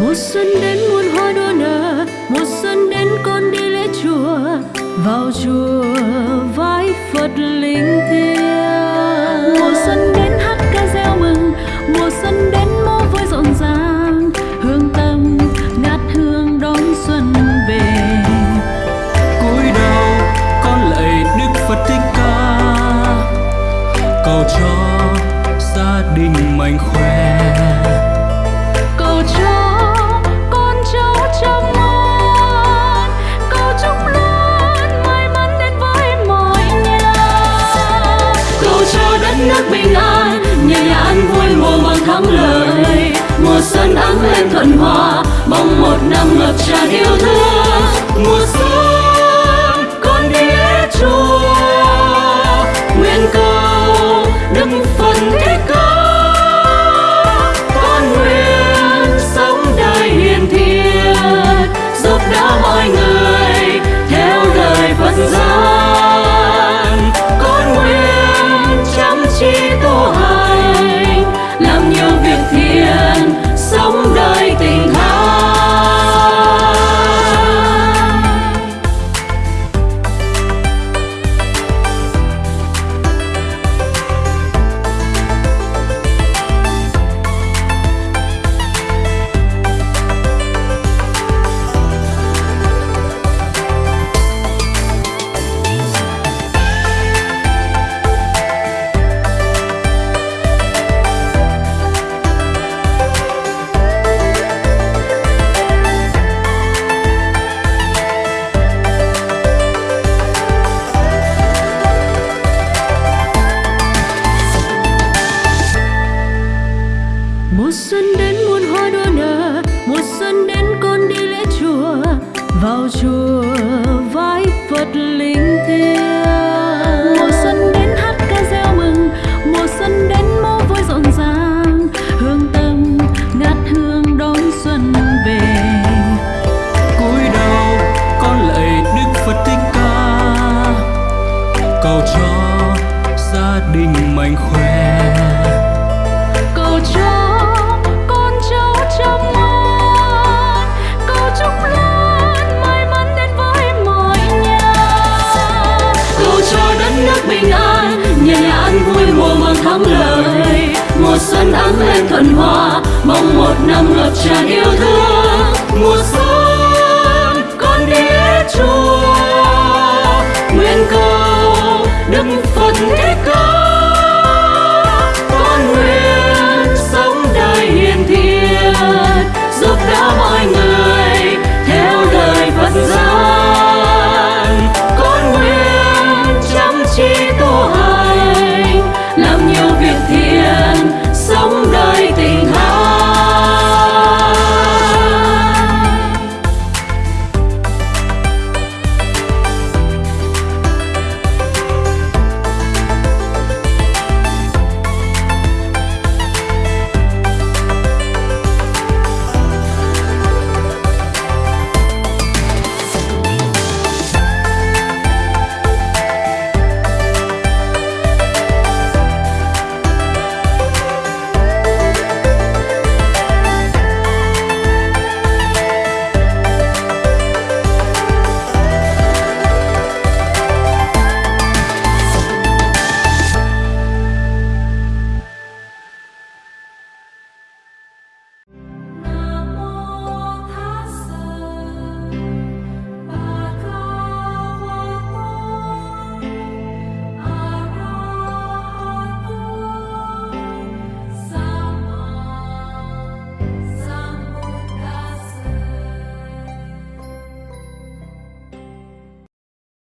mùa xuân đến muôn hoa đua nở, mùa xuân đến con đi lễ chùa vào chùa vái phật linh thiêng. Mùa xuân đến hát ca reo mừng, mùa xuân đến mô vui rộn ràng. Hương tâm ngát hương đón xuân về. Cúi đầu, con lạy đức phật thích ca. Cầu cho gia đình mạnh khỏe. Xuân ấm lên thuận hòa mong một năm ngập tràn yêu thương. Mùa vào chùa vái phật linh thiêng. Mùa xuân đến hát ca reo mừng, mùa xuân đến mô vui rộn ràng. Hương tâm ngát hương đón xuân về. Cúi đầu con lạy đức phật thích ca. Cầu cho gia đình mạnh khỏe. Vui mùa màng thắng lợi. Mùa xuân ấm êm thuận hòa, mong một năm ngập tràn yêu thương.